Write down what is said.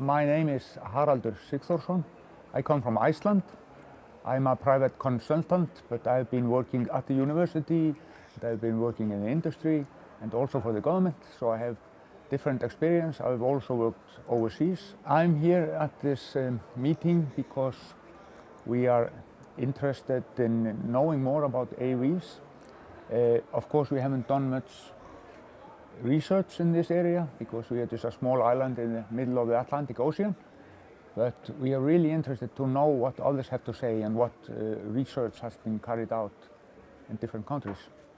My name is Haraldur Sigþórsson. I come from Iceland. I'm a private consultant, but I've been working at the university, I've been working in the industry, and also for the government, so I have different experience. I've also worked overseas. I'm here at this um, meeting because we are interested in knowing more about AVs. Uh, of course, we haven't done much research in this area because we are just a small island in the middle of the Atlantic Ocean. But we are really interested to know what others have to say and what uh, research has been carried out in different countries.